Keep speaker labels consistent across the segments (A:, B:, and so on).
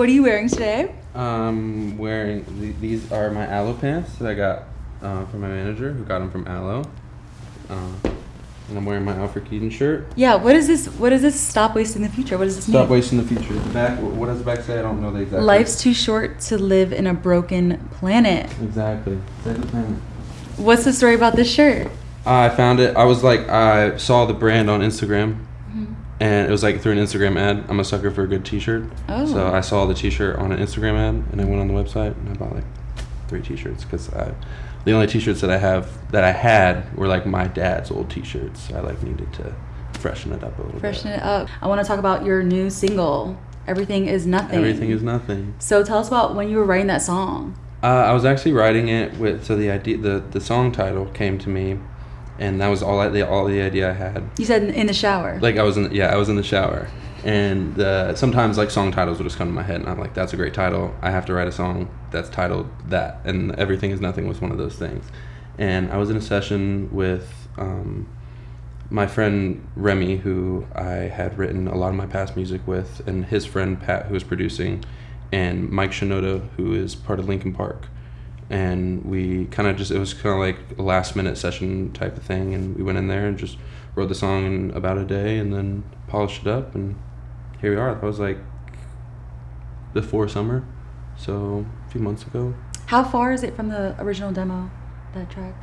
A: What are you wearing today?
B: Um, wearing th- these are my Alo pants that I got uh, from my manager, who got them from Alo. Uh, and I'm wearing my Alfred Keaton shirt.
A: Yeah. What is this? What is this? Stop wasting the future. What does this mean?
B: Stop
A: mean?
B: wasting the future. The back. What does the back say? I don't know the exact.
A: Life's too short to live in a broken planet.
B: Exactly. Say the planet.
A: What's the story about this shirt?
B: I found it. I was like, I saw the brand on Instagram. And it was like through an Instagram ad. I'm a sucker for a good T-shirt.
A: Oh.
B: So I saw the T-shirt on an Instagram ad, and I went on the website and I bought like three T-shirts because I, the only T-shirts that I have that I had were like my dad's old T-shirts. I like needed to freshen it up a little
A: Freshen
B: bit.
A: it up. I want to talk about your new single. Everything is nothing.
B: Everything is nothing.
A: So tell us about when you were writing that song.
B: Uh, I was actually writing it with so the idea the the song title came to me, and that was all I, the all the idea I had.
A: You said in- the shower.
B: Like I was in yeah I was in the shower, and uh, sometimes like song titles would just come to my head, and I'm like that's a great title. I have to write a song that's titled that, and everything is nothing was one of those things. And I was in a session with um, my friend Remy, who I had written a lot of my past music with, and his friend Pat, who was producing, and Mike Shinoda, who is part of Linkin Park. And we kind of just, it was kind of like a last minute session type of thing. And we went in there and just wrote the song in about a day and then polished it up. And here we are. That was like before summer. So a few months ago.
A: How far is it from the original demo? That track.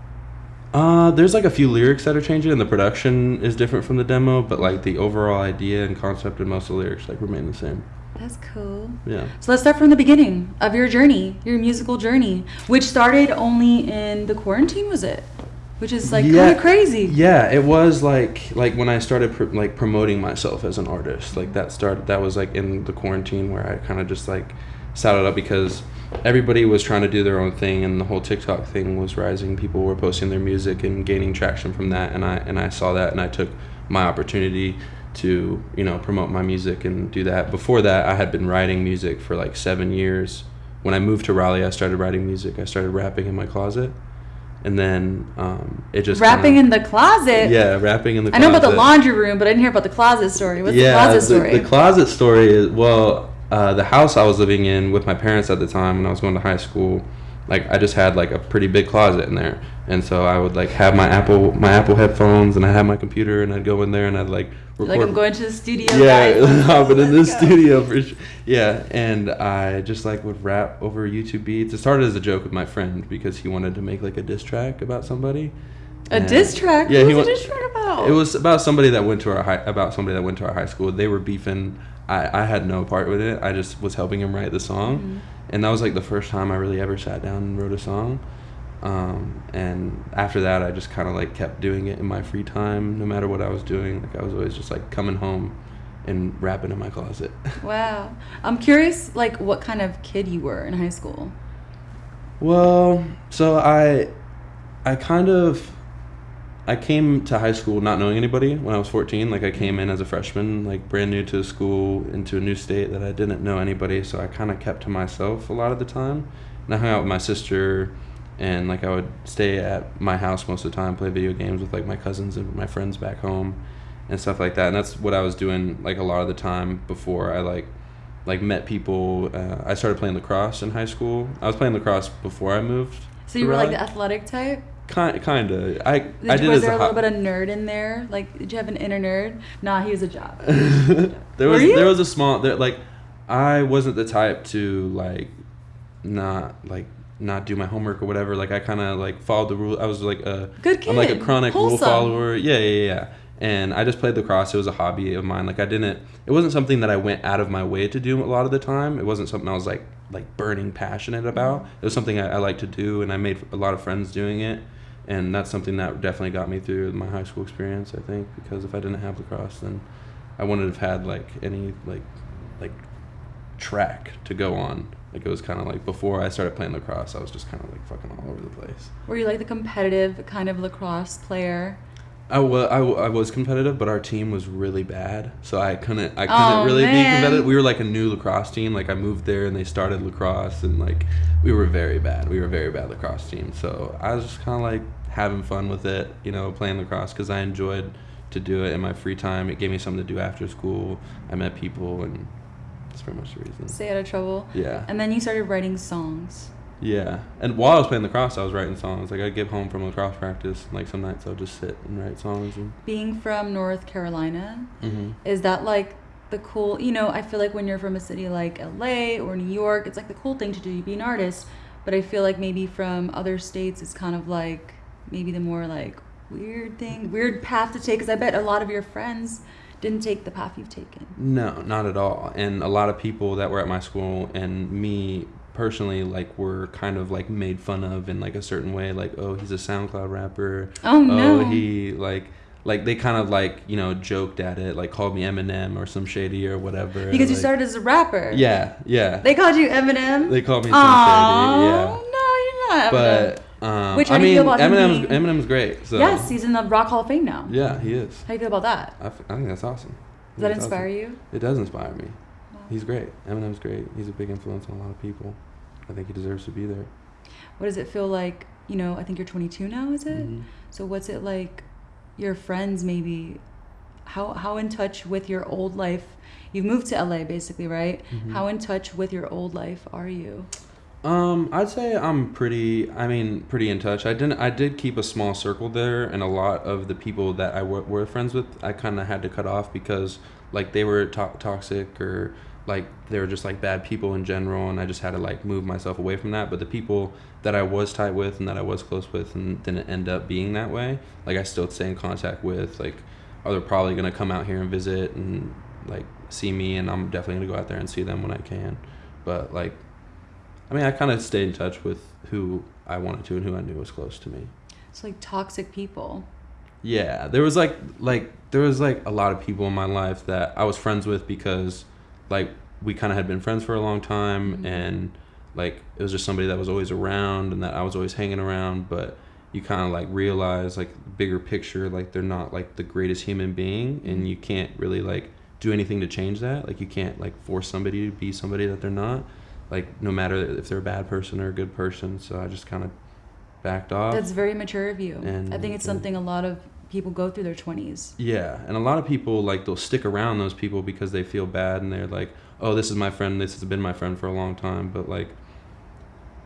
B: Uh, there's like a few lyrics that are changing, and the production is different from the demo, but like the overall idea and concept and most of the lyrics like remain the same.
A: That's cool.
B: Yeah.
A: So let's start from the beginning of your journey, your musical journey, which started only in the quarantine, was it? Which is like
B: Yeah.
A: kind of crazy.
B: Yeah, it was like like when I started pr- like promoting myself as an artist. Like that started that was like in the quarantine where I kind of just like sat it up because everybody was trying to do their own thing and the whole TikTok thing was rising. People were posting their music and gaining traction from that and I and I saw that and I took my opportunity to, you know, promote my music and do that. Before that, I had been writing music for like 7 years. When I moved to Raleigh, I started writing music. I started rapping in my closet. And then um, it just
A: Rapping
B: kinda-
A: in the closet.
B: yeah, rapping in the. Closet.
A: I know about the laundry room, but I didn't hear about the closet story. What's the closet story?
B: The, closet story is well, uh, the house I was living in with my parents at the time when I was going to high school, like I just had like a pretty big closet in there, and so I would like have my Apple my Apple headphones and I had my computer and I'd go in there and I'd like record.
A: like I'm going to the studio.
B: yeah, hopping in the studio for sure. Yeah, and I just like would rap over YouTube beats. It started as a joke with my friend because he wanted to make like a diss track about somebody.
A: A
B: And-
A: diss track.
B: Yeah,
A: What's
B: he
A: a diss track about?
B: It was about somebody that went to our high, about somebody that went to our high school. They were beefing. I, I had no part with it. I just was helping him write the song,
A: Mm-hmm.
B: and that was like the first time I really ever sat down and wrote a song. Um, and after that, I just kind of like kept doing it in my free time, no matter what I was doing. Like I was always just like coming home and rapping in my closet.
A: Wow. I'm curious, like, what kind of kid you were in high school.
B: Well, so I, I kind of, I came to high school not knowing anybody when I was 14. Like I came in as a freshman, like brand new to the school, into a new state that I didn't know anybody. So I kind of kept to myself a lot of the time. And I hung out with my sister, and like I would stay at my house most of the time, play video games with like my cousins and my friends back home, and stuff like that. And that's what I was doing like a lot of the time before I like like met people. Uh, I started playing lacrosse in high school. I was playing lacrosse before I moved.
A: So you were like the athletic type?
B: Kind kind of. I
A: Did
B: I did
A: was
B: as
A: there a little bit of nerd in there? Like, did you have an inner nerd? Nah, he was a job.
B: there
A: Were
B: was
A: you?
B: there was a small there like I wasn't the type to like not like not do my homework or whatever. Like I kind of like followed the rule. I was like a
A: Good
B: I'm like a
A: kid.
B: chronic rule follower. Yeah, yeah, yeah. And I just played lacrosse. It was a hobby of mine. Like I didn't. It wasn't something that I went out of my way to do a lot of the time. It wasn't something I was like like burning passionate about. It was something I, I like to do, and I made a lot of friends doing it. And that's something that definitely got me through my high school experience. I think because if I didn't have lacrosse, then I wouldn't have had like any like like track to go on. Like it was kind of like before I started playing lacrosse, I was just kind of like fucking all over the place.
A: Were you like the competitive kind of lacrosse player?
B: I was, I, w- I was competitive, but our team was really bad, so I couldn't I couldn't
A: Oh,
B: really be competitive. We were like a new lacrosse team. Like I moved there and they started lacrosse, and like we were very bad. We were a very bad lacrosse team. So I was just kind of like having fun with it, you know, playing lacrosse because I enjoyed to do it in my free time. It gave me something to do after school. I met people, and That's pretty much the reason.
A: Stay out of trouble.
B: Yeah.
A: And then you started writing songs.
B: Yeah, and while I was playing lacrosse, I was writing songs. Like I'd get home from lacrosse practice, like some nights I'll just sit and write songs. And
A: Being from North Carolina,
B: hmm
A: is that like the cool? You know, I feel like when you're from a city like LA or New York, it's like the cool thing to do. You be an artist, but I feel like maybe from other states, it's kind of like maybe the more like weird thing, weird path to take. Because I bet a lot of your friends didn't take the path you've taken.
B: no, not at all. And a lot of people that were at my school and me personally, like, were kind of like made fun of in like a certain way. Like, oh, he's a SoundCloud rapper.
A: Oh, oh no!
B: Oh, he like. Like they kind of like you know joked at it, like called me Eminem or Slim Shady or whatever.
A: because you
B: like-
A: started as a rapper.
B: Yeah, yeah.
A: They called you Eminem.
B: They called me
A: Slim
B: Shady. Yeah.
A: no, you're not. Eminem.
B: But um,
A: Which, how
B: I
A: do you
B: mean,
A: feel about him
B: Eminem's
A: being-
B: Eminem's great. So
A: yes, he's in the Rock Hall of Fame now.
B: yeah, he is.
A: How do you feel about that?
B: I, f- I think that's awesome.
A: Does that inspire
B: awesome.
A: you?
B: It does inspire me. He's great. Eminem's great. He's a big influence on a lot of people. I think he deserves to be there.
A: What does it feel like? You know, I think you're 22 now, is it?
B: Mhm.
A: So what's it like? Your friends, maybe. How how in touch with your old life? You've moved to LA, basically, right?
B: Mhm.
A: How in touch with your old life are you?
B: Um, I'd say I'm pretty. I mean, pretty in touch. I didn't. I did keep a small circle there, and a lot of the people that I w- were friends with, I kind of had to cut off because like they were to- toxic or like they were just like bad people in general, and I just had to like move myself away from that. But the people that I was tight with and that I was close with, and didn't end up being that way, like I still stay in contact with. Like, are they're probably gonna come out here and visit and like see me, and I'm definitely gonna go out there and see them when I can. But like I mean, I kind of stayed in touch with who I wanted to and who I knew was close to me.
A: It's like toxic people.
B: Yeah, there was like like there was like a lot of people in my life that I was friends with because like we kind of had been friends for a long time
A: Mhm.
B: and like it was just somebody that was always around and that I was always hanging around, but you kind of like realize like bigger picture like they're not like the greatest human being and you can't really like do anything to change that. Like you can't like force somebody to be somebody that they're not. Like no matter if they're a bad person or a good person. So I just kind of backed off.
A: That's very mature of you.
B: And-
A: I think it's something a lot of people go through their 20s.
B: Yeah, and a lot of people like they'll stick around those people because they feel bad and they're like, "Oh, this is my friend. This has been my friend for a long time." But like,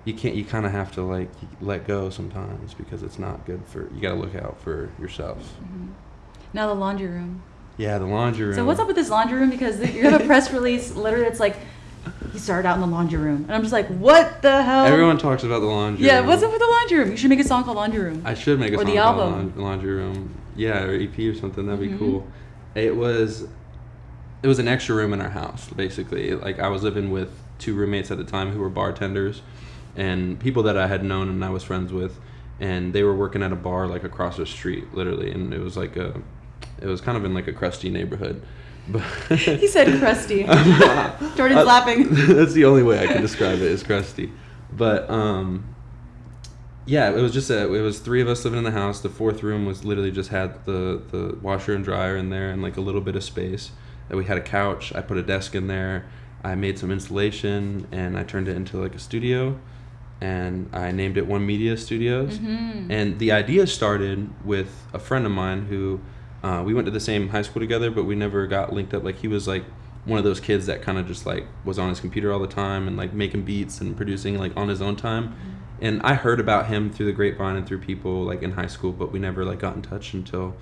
B: you can't. You kind of have to like let go sometimes because it's not good for. You got to look out for yourself.
A: hmm Now the laundry room.
B: Yeah, the laundry room.
A: So what's up with this laundry room? Because you have a press release. Literally, it's like he started out in the laundry room, and I'm just like, what the hell?
B: Everyone talks about the laundry.
A: Yeah,
B: room.
A: what's up with the laundry room? You should make a song called Laundry Room.
B: I should make a
A: Or
B: song
A: the
B: called
A: album.
B: Laundry Room. Yeah, or EP or something. That'd
A: Mhm.
B: be cool. It was, it was an extra room in our house, basically. Like I was living with two roommates at the time who were bartenders, and people that I had known and I was friends with, and they were working at a bar like across the street, literally, and it was like a, it was kind of in like a crusty neighborhood.
A: He said crusty.
B: Uh,
A: Jordan's laughing.
B: That's the only way I can describe it is crusty. But um yeah, it was just a, it was three of us living in the house. The fourth room was literally just had the the washer and dryer in there and like a little bit of space. And we had a couch. I put a desk in there. I made some installation and I turned it into like a studio and I named it One Media Studios.
A: Mhm.
B: And the idea started with a friend of mine who uh, we went to the same high school together, but we never got linked up. Like he was like one of those kids that kind of just like was on his computer all the time and like making beats and producing like on his own time. And I heard about him through the grapevine and through people like in high school, but we never like got in touch until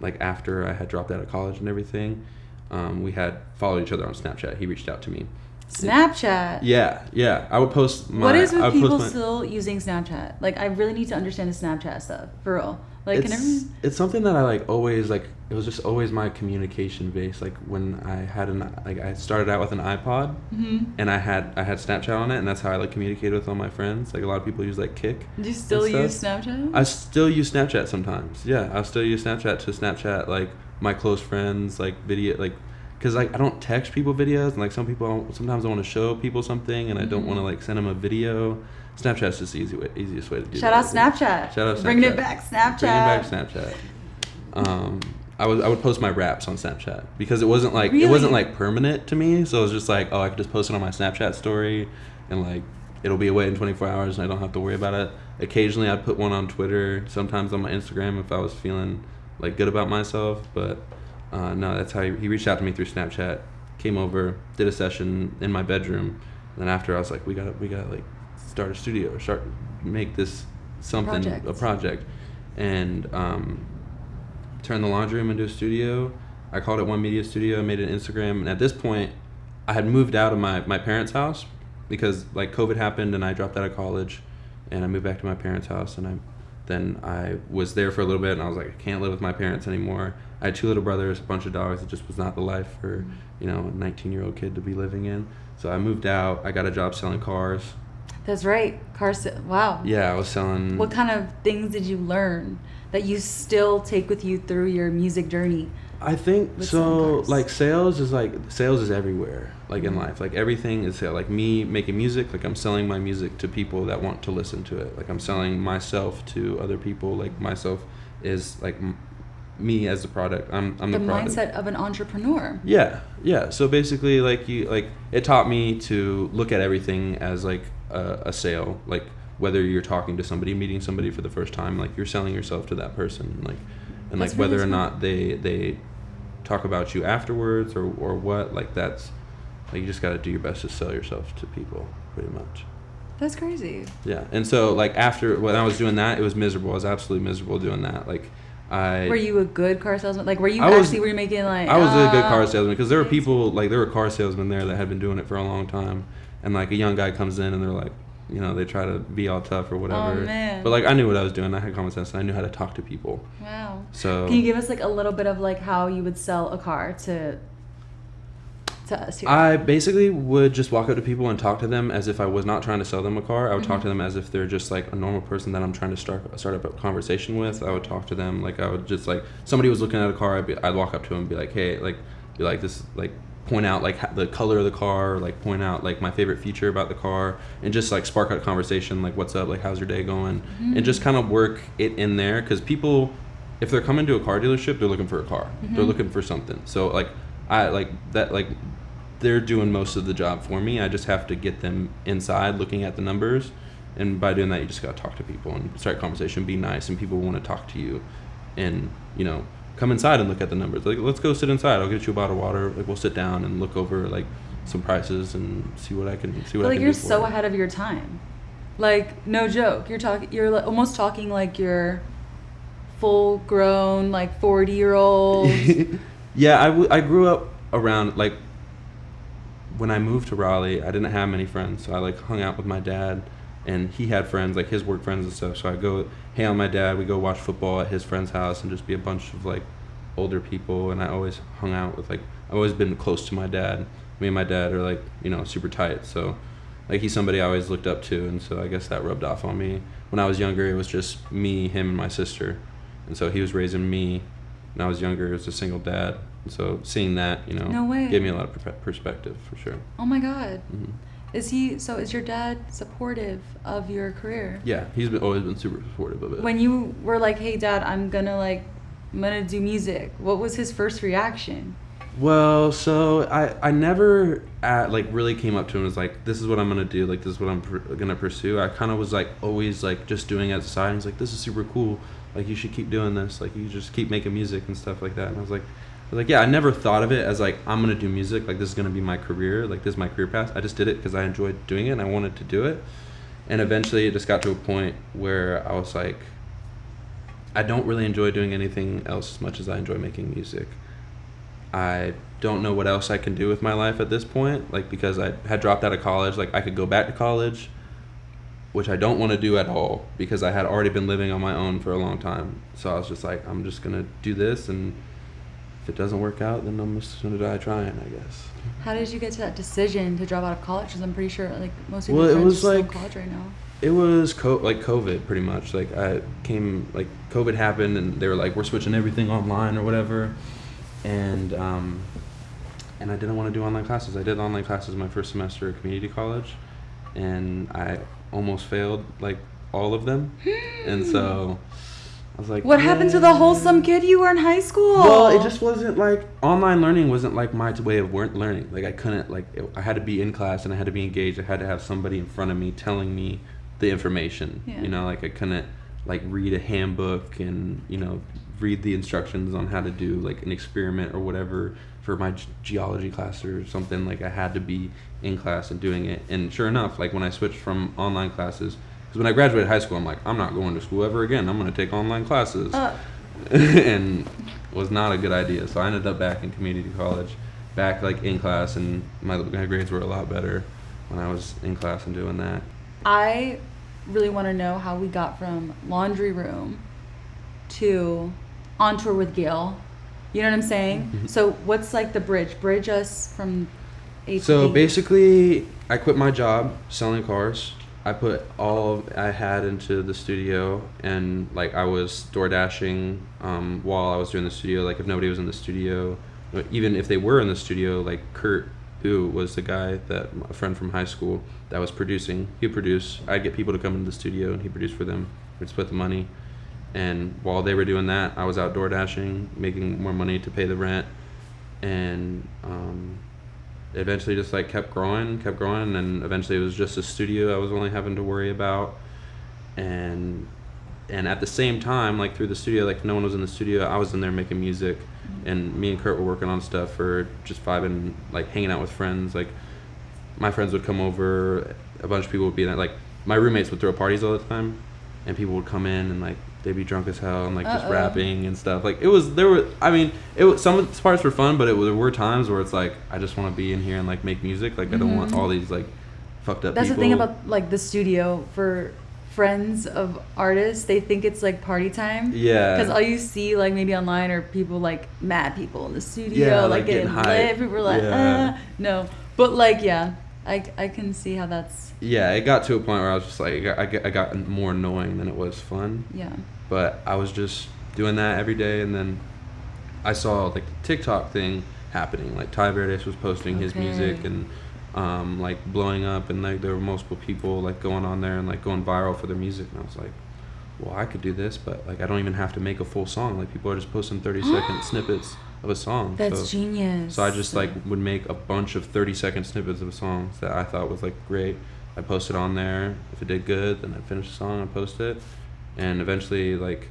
B: like after I had dropped out of college and everything. Um, we had followed each other on Snapchat. He reached out to me.
A: Snapchat.
B: Yeah, yeah. I would post my.
A: what is with people
B: my-
A: still using Snapchat? Like, I really need to understand the Snapchat stuff for real. Like,
B: it's,
A: everyone?
B: it's something that I like always like. It was just always my communication base. Like when I had an like I started out with an iPod
A: hmm
B: and I had I had Snapchat on it and that's how I like communicated with all my friends. Like a lot of people use like Kik.
A: Do you still use. Snapchat?
B: I still use Snapchat sometimes. Yeah, I still use Snapchat to Snapchat like my close friends like video like because like I don't text people videos and like some people sometimes I want to show people something and I don't want to like send them a video. Snapchat's just the easy way, easiest way to do
A: Shout
B: that.
A: out Snapchat.
B: Shout out Snapchat.
A: Bringing it back, Snapchat.
B: Bringing back Snapchat. Um, I would I would post my raps on Snapchat because it wasn't like it wasn't like permanent to me. So it was just like oh I could just post it on my Snapchat story, and like it'll be away in 24 hours and I don't have to worry about it. Occasionally I'd put one on Twitter. Sometimes on my Instagram if I was feeling like good about myself. But uh, no, that's how he, he reached out to me through Snapchat, came over, did a session in my bedroom. And then after I was like, we gotta we gotta like start a studio or start make this something
A: Project.
B: a project, and um, turn the laundry room into a studio. I called it One Media Studio. Made an Instagram, and at this point, I had moved out of my my parents' house because like COVID happened, and I dropped out of college, and I moved back to my parents' house, and I then I was there for a little bit, and I was like, I can't live with my parents anymore. I had two little brothers, a bunch of dogs. It just was not the life for you know a 19 year old kid to be living in. So I moved out. I got a job selling cars.
A: That's right. Carson. Wow.
B: Yeah, I was selling.
A: What kind of things did you learn that you still take with you through your music journey?
B: I think
A: with
B: so. Like sales is like sales is everywhere. Like in
A: Mhm.
B: life, like everything is sale. Like me making music, like I'm selling my music to people that want to listen to it. Like I'm selling myself to other people. Like myself is like m- me as the product. I'm I'm the,
A: the
B: product.
A: mindset of an entrepreneur.
B: Yeah, yeah. So basically, like you, like it taught me to look at everything as like a, a sale. Like whether you're talking to somebody, meeting somebody for the first time, like you're selling yourself to that person. Like, and
A: That's
B: like whether
A: really
B: or not they they talk about you afterwards or or what. Like that's like you just got to do your best to sell yourself to people, pretty much.
A: That's crazy.
B: Yeah. And so like after when I was doing that, it was miserable. I was absolutely miserable doing that. Like. I
A: Were you a good car salesman? Like, were you
B: I was-
A: actually were you making like?
B: I was a good car
A: uh,
B: salesman because there were people like there were car salesmen there that had been doing it for a long time, and like a young guy comes in and they're like, you know, they try to be all tough or whatever.
A: Oh, man.
B: But like I knew what I was doing. I had common sense and I knew how to talk to people.
A: Wow.
B: So
A: Can you give us like a little bit of like how you would sell a car to to us here?
B: I basically would just walk up to people and talk to them as if I was not trying to sell them a car. I would talk
A: Mhm.
B: to them as if they're just like a normal person that I'm trying to start start up a conversation with. I would talk to them like I would just like somebody was looking at a car. I'd, be, I'd walk up to them and be like, hey, like, be like this, like point out like the color of the car, like point out like my favorite feature about the car, and just like spark a conversation like what's up, like how's your day going, and just kind of work it in there because people, if they're coming to a car dealership, they're looking for a car. They're
A: Mhm.
B: looking for something. So like I like that like they're doing most of the job for me. I just have to get them inside looking at the numbers. And by doing that, you just got to talk to people and start a conversation, be nice, and people want to talk to you. And, you know, come inside and look at the numbers. Like, let's go sit inside. I'll get you a bottle of water. Like, we'll sit down and look over, like, some prices and see what I can see
A: But
B: what I
A: like you're so
B: you.
A: ahead of your time. Like no joke, you're talking. You're like, almost talking like you're full grown, like forty year old.
B: yeah, I, w- I grew up around like when I moved to Raleigh, I didn't have many friends, so I like hung out with my dad, and he had friends like his work friends and stuff. So I go hang out with my dad. We go watch football at his friend's house and just be a bunch of like older people. And I always hung out with like I've always been close to my dad. Me and my dad are like you know super tight. So like he's somebody I always looked up to, and so I guess that rubbed off on me. When I was younger, it was just me, him, and my sister, and so he was raising me. When I was younger, as a single dad, and so seeing that, you know,
A: No way.
B: gave me a lot of perspective for sure.
A: oh my god,
B: hmm
A: is he? So is your dad supportive of your career?
B: Yeah, he's been, always been super supportive of it.
A: When you were like, "Hey, Dad, I'm gonna like, I'm gonna do music," what was his first reaction?
B: Well, so I I never uh like really came up to him and was like, this is what I'm gonna do, like this is what I'm pr- gonna pursue. I kind of was like always like just doing it as a side. He's like, this is super cool. Like you should keep doing this. Like you just keep making music and stuff like that. And I was like, Like, yeah, I never thought of it as like I'm gonna do music. Like this is gonna be my career. Like this is my career path. I just did it because I enjoyed doing it and I wanted to do it. And eventually, it just got to a point where I was like, I don't really enjoy doing anything else as much as I enjoy making music. I don't know what else I can do with my life at this point, like because I had dropped out of college. Like I could go back to college, which I don't want to do at all because I had already been living on my own for a long time. So I was just like, I'm just gonna do this, and if it doesn't work out, then I'm just gonna die trying, I guess.
A: How did you get to that decision to drop out of college? Because I'm pretty sure like most of
B: Well, it was
A: are still in college right now.
B: It was co- like COVID, pretty much. Like I came, like COVID happened, and they were like, "We're switching everything online or whatever," and um, and I didn't want to do online classes. I did online classes my first semester at community college, and I almost failed like all of them, and so I was like,
A: What happened to the wholesome kid you were in high school?
B: Well, it just wasn't like online learning wasn't like my way of learning. Like I couldn't like it, I had to be in class and I had to be engaged. I had to have somebody in front of me telling me the information.
A: Yeah.
B: You know, like I couldn't like read a handbook and you know read the instructions on how to do like an experiment or whatever for my ge- geology class or something. Like I had to be in class and doing it. And sure enough, like when I switched from online classes, because when I graduated high school, I'm like, I'm not going to school ever again. I'm going to take online classes,
A: Uh,
B: and was not a good idea. So I ended up back in community college, back like in class, and my, my grades were a lot better when I was in class and doing that.
A: I really want to know how we got from laundry room to on tour with Gayle. You know what I'm saying?
B: Mhm.
A: So what's like the bridge? Bridge us from A
B: So basically, I quit my job selling cars. I put all I had into the studio, and like I was door dashing um, while I was doing the studio. Like if nobody was in the studio, even if they were in the studio, like Kurt, who was the guy that a friend from high school that was producing, he produced. I'd get people to come into the studio, and he produced for them. We'd split the money, and while they were doing that, I was out door dashing, making more money to pay the rent, and um, eventually just like kept growing, kept growing, and eventually it was just a studio I was only having to worry about, and and at the same time, like through the studio, like no one was in the studio, I was in there making music, and me and Kurt were working on stuff for just vibing, like hanging out with friends. Like my friends would come over, a bunch of people would be there. Like my roommates would throw parties all the time, and people would come in and like they'd be drunk as hell and like just
A: Uh-oh.
B: rapping and stuff. Like it was there were I mean it was some of the parts were fun, but it was, there were times where it's like I just want to be in here and like make music. Like I don't want
A: Mhm.
B: all these like fucked up.
A: That's the thing about like the studio for friends of artists. They think it's like party time.
B: yeah
A: Because all you see, like maybe online, are people like mad people in the studio,
B: Yeah,
A: like,
B: like,
A: getting,
B: getting
A: lit. People are like,
B: Yeah.
A: uh, no. But like, yeah, I, I can see how that's,
B: yeah it got to a point where I was just like I got, I got- more annoying than it was fun.
A: yeah.
B: but I was just doing that every day, and then I saw like the TikTok thing happening. Like Ty Verdes was posting his music and um, like blowing up, and like there were multiple people like going on there and like going viral for their music, and I was like, well, I could do this, but like I don't even have to make a full song. Like people are just posting thirty second snippets of a song.
A: That's
B: so,
A: genius.
B: so I just like would make a bunch of 30 second snippets of songs that I thought was like great. I posted on there. If it did good, then I'd finish the song and post it. And eventually, like,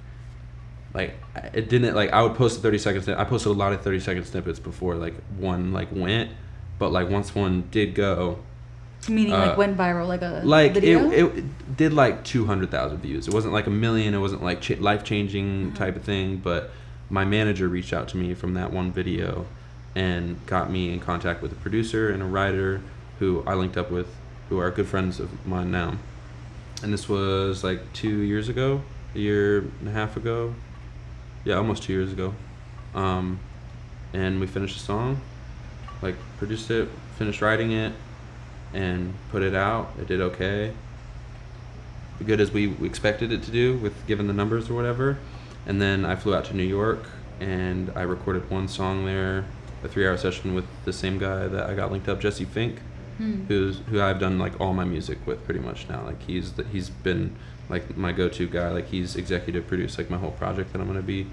B: like it didn't like I would post a 30 second. I posted a lot of 30 second snippets before like one like went, but like once one did go,
A: Meaning
B: uh,
A: like went viral, like a
B: like
A: video?
B: it, it did like 200,000 views. It wasn't like a million. It wasn't like ch- life changing
A: Mhm.
B: type of thing. But my manager reached out to me from that one video and got me in contact with a producer and a writer who I linked up with, who are good friends of mine now. And this was like two years ago, a year and a half ago. Yeah, almost two years ago. Um, and we finished the song, like produced it, finished writing it, and put it out. It did okay. Good as we expected it to do with given the numbers or whatever. And then I flew out to New York and I recorded one song there, a three hour session with the same guy that I got linked up, Jesse Fink,
A: Hmm.
B: who's who I've done like all my music with pretty much now. Like he's the, he's been like my go to guy. Like he's executive produced like my whole project that I'm gonna be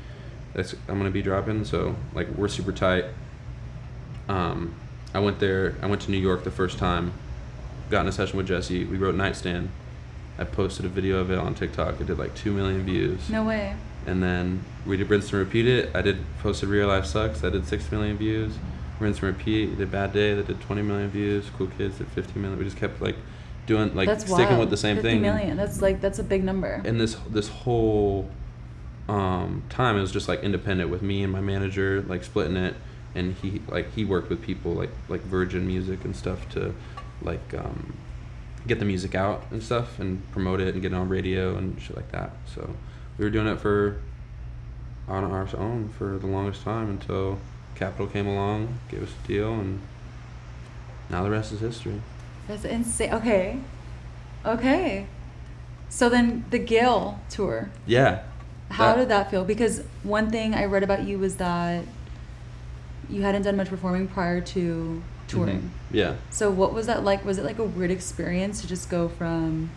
B: that's I'm gonna be dropping. So like we're super tight. Um, I went there. I went to New York the first time. Got in a session with Jesse. We wrote Nightstand. I posted a video of it on TikTok. It did like two million views.
A: No way.
B: And then we did rinse and repeat it. I did posted Real Life Sucks. That did six million views. Rinse and repeat. Did Bad Day. That did twenty million views. Cool Kids did fifteen million. We just kept like doing like
A: that's
B: sticking
A: wild.
B: with the same
A: 50
B: thing.
A: million. That's like, that's a big number.
B: And this this whole um, time it was just like independent with me and my manager like splitting it. And he like he worked with people like like Virgin Music and stuff to like um, get the music out and stuff and promote it and get it on radio and shit like that. So we were doing it for on our own for the longest time until Capitol came along, gave us a deal, and now the rest is history.
A: That's insane. Okay. Okay. So then the Gayle tour,
B: Yeah.
A: how
B: That-
A: did that feel? Because one thing I read about you was that you hadn't done much performing prior to touring.
B: Mhm. Yeah.
A: So what was that like? Was it like a weird experience to just go from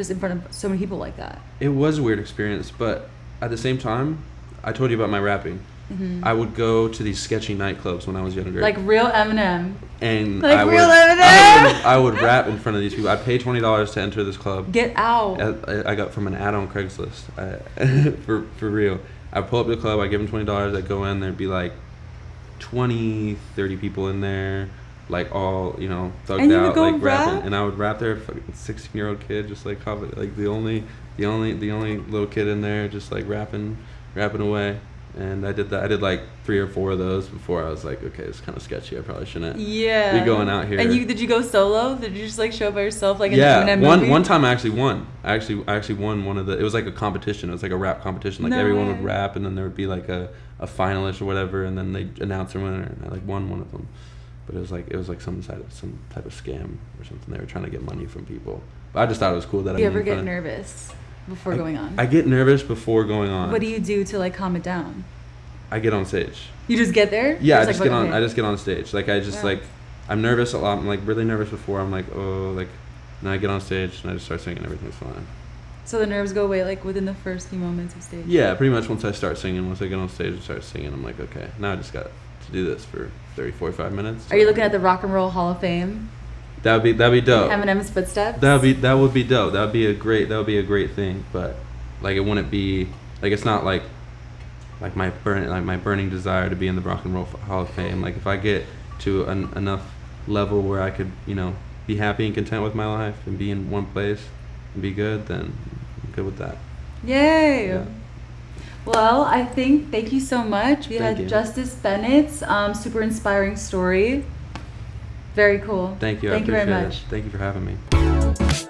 A: just in front of so many people like that?
B: It was a weird experience, but at the same time, I told you about my rapping.
A: hmm
B: I would go to these sketchy nightclubs when I was younger.
A: like real Eminem.
B: and
A: like
B: I would,
A: real
B: I
A: Eminem?
B: would, I would rap in front of these people. I paid twenty dollars to enter this club.
A: Get out.
B: I, I got from an ad on Craigslist. I, for for real. I pull up to the club, I give them twenty dollars, I go in, there'd be like 20, 30 people in there, like all you know thugged
A: And you
B: out, like rapping, and I would rap there, fucking sixteen year old kid, just like like the only, the only, the only little kid in there, just like rapping, rapping away. And I did that. I did like three or four of those before I was like, okay, it's kind of sketchy. I probably shouldn't.
A: Yeah.
B: Be going out here.
A: And you did you go solo? Did you just like show up by yourself like
B: yeah,
A: the
B: one
A: movie?
B: one time I actually won. I actually I actually won one of the. It was like a competition. It was like a rap competition. Like
A: No
B: everyone
A: way.
B: would rap, and then there would be like a, a finalist or whatever, and then they announce their winner, and I like won one of them. But it was like it was like some type of some type of scam or something. They were trying to get money from people. But I just thought it was cool that
A: Do you
B: I
A: ever get nervous before going on?
B: I get nervous before going on.
A: what do you do to like calm it down?
B: I get on stage.
A: You just get there?
B: Yeah, I just
A: like,
B: get on.
A: okay.
B: I just get on stage. Like I just
A: Wow.
B: like, I'm nervous a lot. I'm like really nervous before. I'm like oh like, and I get on stage and I just start singing. Everything's fine.
A: So the nerves go away like within the first few moments of stage.
B: Yeah, pretty much once I start singing, once I get on stage and start singing, I'm like, okay, now I just got to do this for 30, 45 minutes.
A: Are you looking at the Rock and Roll Hall of Fame?
B: That would be that'd be dope.
A: Eminem's footsteps.
B: That would be that would be dope. That would be a great that would be a great thing. But like it wouldn't be like it's not like like my burn like my burning desire to be in the Rock and Roll Hall of Fame. Like if I get to an, enough level where I could you know be happy and content with my life and be in one place and be good, then I'm good with that.
A: Yay!
B: Yeah.
A: Well, I think thank you so much. We
B: Thank
A: had
B: you.
A: Justice Bennett's um, super inspiring story. Very cool.
B: Thank you.
A: Thank
B: I
A: you very much.
B: it. Thank you for having me.